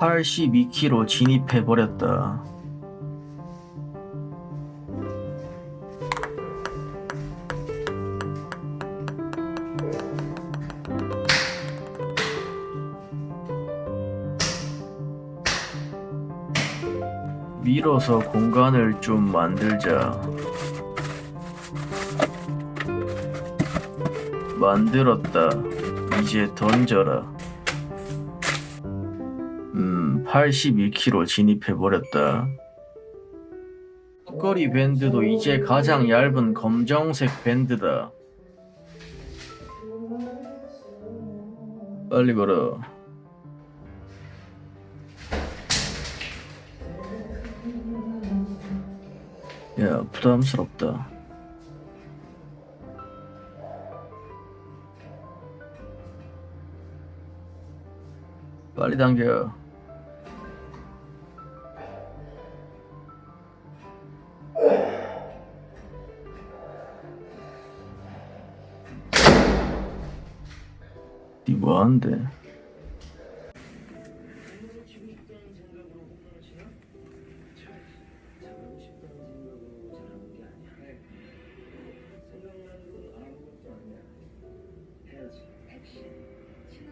82km 진입해버렸다. 밀어서 공간을 좀 만들자. 만들었다. 이제 던져라. 음, 81km 진입해버렸다. 턱걸이 밴드도 이제 가장 얇은 검정색 밴드다. 빨리 걸어. 야, 부담스럽다. 빨리 당겨. 니 뭐하는데?